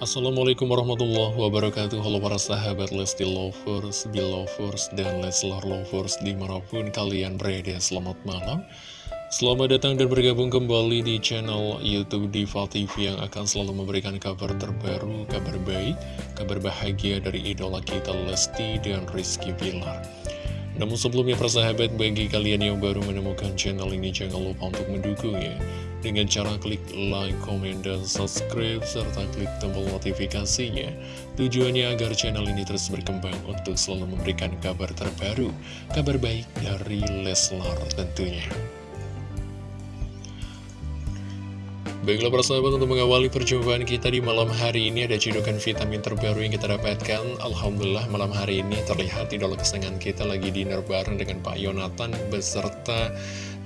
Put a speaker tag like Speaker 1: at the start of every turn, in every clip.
Speaker 1: Assalamualaikum warahmatullahi wabarakatuh. Halo para sahabat Lesti Lovers, Belovers, dan Leslar Lovers di mana pun kalian berada Selamat malam. Selamat datang dan bergabung kembali di channel Youtube Diva TV Yang akan selalu memberikan kabar terbaru, kabar baik, kabar bahagia dari idola kita Lesti dan Rizky Bilar. Namun sebelumnya persahabat bagi kalian yang baru menemukan channel ini jangan lupa untuk mendukungnya dengan cara klik like, comment, dan subscribe serta klik tombol notifikasinya. Tujuannya agar channel ini terus berkembang untuk selalu memberikan kabar terbaru kabar baik dari Leslar tentunya. Baiklah persahabat untuk mengawali perjumpaan kita di malam hari ini ada cedokan vitamin terbaru yang kita dapatkan. Alhamdulillah malam hari ini terlihat idola kesenangan kita lagi dinner bareng dengan Pak Yonatan beserta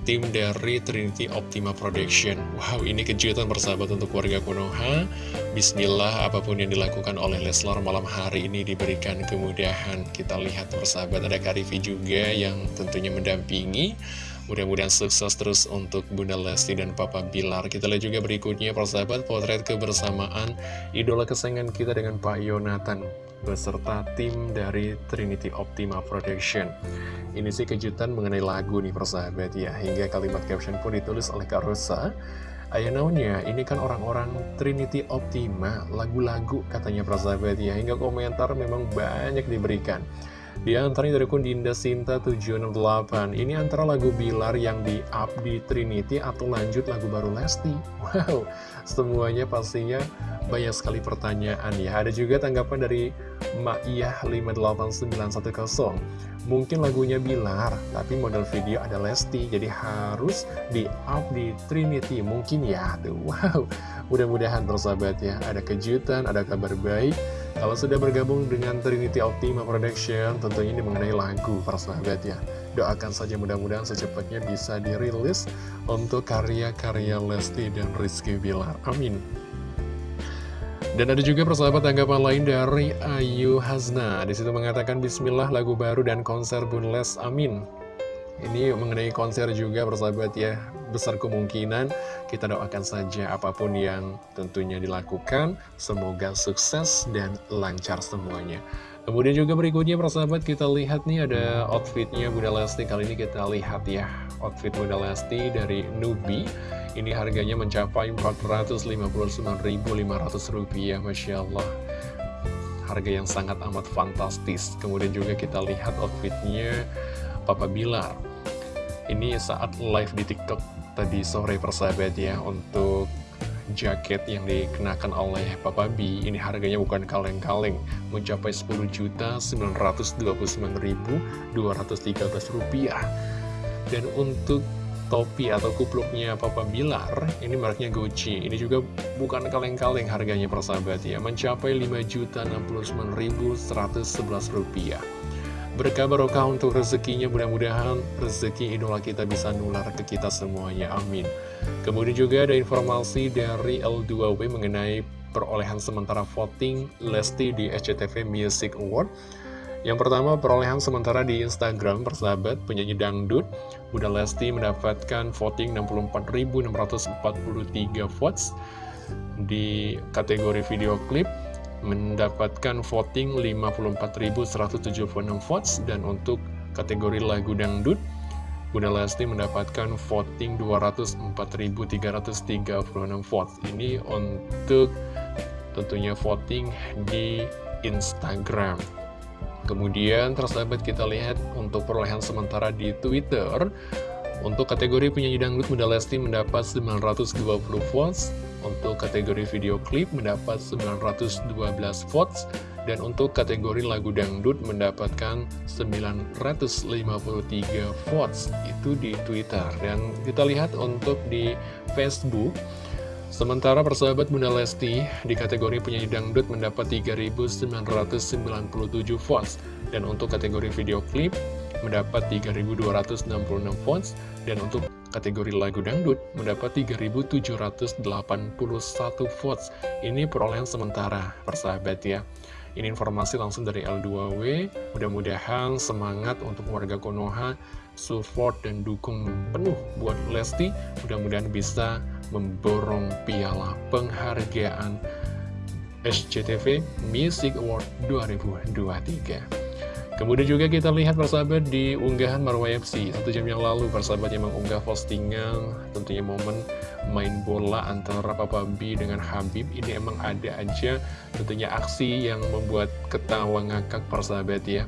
Speaker 1: tim dari Trinity Optima Production. Wow ini kejutan persahabat untuk warga Konoha. Bismillah apa pun yang dilakukan oleh Leslar malam hari ini diberikan kemudahan. Kita lihat persahabat ada Karifi juga yang tentunya mendampingi Mudah-mudahan sukses terus untuk Bunda Lesti dan Papa Bilar. Kita lihat juga berikutnya persahabat potret kebersamaan idola kesayangan kita dengan Pak Yonatan beserta tim dari Trinity Optima Production. Ini sih kejutan mengenai lagu nih persahabat ya, hingga kalimat caption pun ditulis oleh Kak Rosa. Ayah ini kan orang-orang Trinity Optima, lagu-lagu katanya persahabat ya, hingga komentar memang banyak diberikan. Di antaranya dari akun Dinda Sinta 768 Ini antara lagu Bilar yang di up di Trinity atau lanjut lagu baru Lesti. Wow, semuanya pastinya banyak sekali pertanyaan ya. Ada juga tanggapan dari Ma'iyah 58910 Mungkin lagunya Bilar, tapi model video ada Lesti Jadi harus di up di Trinity Mungkin ya, tuh wow. Mudah-mudahan persahabat ya, ada kejutan, ada kabar baik kalau sudah bergabung dengan Trinity Optima Production, tentunya ini mengenai lagu, para sahabat ya. Doakan saja mudah-mudahan secepatnya bisa dirilis untuk karya-karya Lesti dan Rizky Bilar. Amin. Dan ada juga persahabat tanggapan lain dari Ayu Hazna. Di situ mengatakan Bismillah lagu baru dan konser Bunles. Amin. Ini mengenai konser juga persahabat ya. Besar kemungkinan kita doakan saja apa pun yang tentunya dilakukan. Semoga sukses dan lancar semuanya. Kemudian juga berikutnya persahabat kita lihat nih ada outfitnya Bunda Lesti. Kali ini kita lihat ya outfit Bunda Lesti dari Nubi. Ini harganya mencapai Rp459.500 Masya Allah. Harga yang sangat amat fantastis. Kemudian juga kita lihat outfitnya Papa Bilar Ini saat live di TikTok tadi sore persahabat ya Untuk jaket yang dikenakan oleh Papa B. Ini harganya bukan kaleng-kaleng Mencapai Rp10.929.213 rupiah. Dan untuk topi atau kupluknya Papa Bilar Ini mereknya Gucci. Ini juga bukan kaleng-kaleng harganya persahabat ya Mencapai Rp5.069.111 rupiah Berkah barokah untuk rezekinya, mudah-mudahan rezeki idola kita bisa nular ke kita semuanya, amin. Kemudian juga ada informasi dari L2W mengenai perolehan sementara voting Lesti di SCTV Music Award. Yang pertama, perolehan sementara di Instagram, persahabat, penyanyi dangdut, Bunda Lesti mendapatkan voting 64.643 votes di kategori video klip mendapatkan voting 54.176 votes dan untuk kategori lagu dangdut Bunda Lesti mendapatkan voting 204.336 votes. Ini untuk tentunya voting di Instagram. Kemudian tersahabat kita lihat untuk perolehan sementara di Twitter. Untuk kategori penyanyi dangdut Bunda Lesti mendapat 920 votes untuk kategori video klip mendapat 912 votes dan untuk kategori lagu dangdut mendapatkan 953 votes. Itu di Twitter. Dan kita lihat untuk di Facebook sementara persahabat Bunda Lesti di kategori penyanyi dangdut mendapat 3997 votes. Dan untuk kategori video klip mendapat 3266 votes. Dan untuk kategori lagu dangdut mendapat 3.781 votes. Ini perolehan sementara, persahabat ya. Ini informasi langsung dari L2W. Mudah-mudahan semangat untuk warga Konoha, support dan dukung penuh buat Lesti. Mudah-mudahan bisa memborong piala penghargaan SCTV Music Award 2023 Kemudian juga kita lihat persahabat di unggahan Marwah FC Satu jam yang lalu persahabat yang mengunggah postingan Tentunya momen main bola antara Papa B dengan Habib. Ini emang ada aja tentunya aksi yang membuat ketawa ngakak persahabat ya.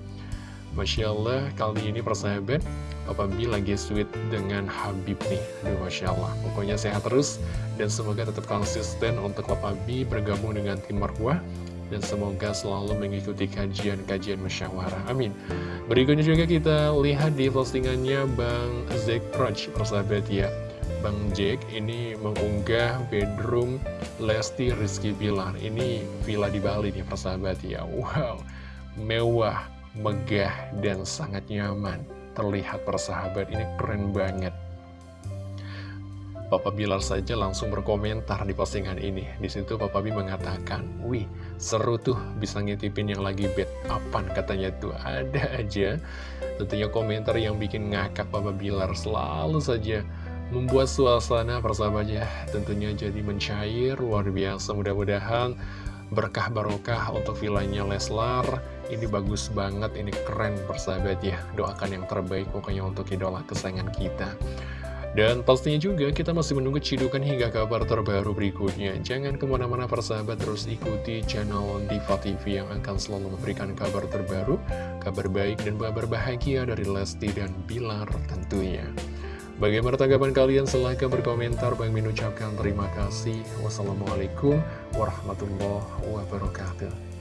Speaker 1: Masya Allah kali ini persahabat Papa B lagi sweet dengan Habib nih. Aduh Masya Allah. Pokoknya sehat terus Dan semoga tetap konsisten untuk Papa B bergabung dengan tim Marwah dan semoga selalu mengikuti kajian-kajian musyawarah. Amin. Berikutnya juga kita lihat di postingannya Bang Zack Proj, persahabat ya. Bang Jack ini mengunggah bedroom Lesti Rizky Bilar. Ini villa di Bali nih persahabat ya. Wow, mewah, megah, dan sangat nyaman. Terlihat persahabat ini keren banget. Papa Bilar saja langsung berkomentar di postingan ini. Di situ Papa B mengatakan, "Wih, seru tuh bisa ngitipin yang lagi bed apan katanya tuh ada aja." Tentunya komentar yang bikin ngakak Papa Bilar selalu saja membuat suasana persahabatnya tentunya jadi mencair luar biasa. Mudah-mudahan berkah barokah untuk villanya Leslar ini bagus banget, ini keren persahabat ya. Doakan yang terbaik pokoknya untuk idola kesayangan kita. Dan pastinya juga kita masih menunggu cidukan hingga kabar terbaru berikutnya. Jangan ke mana-mana persahabat terus ikuti channel Diva TV yang akan selalu memberikan kabar terbaru, kabar baik dan kabar bahagia dari Lesti dan Bilar tentunya. Bagaimana tanggapan kalian? Silahkan berkomentar. Bang Min ucapkan terima kasih. Wassalamualaikum warahmatullahi wabarakatuh.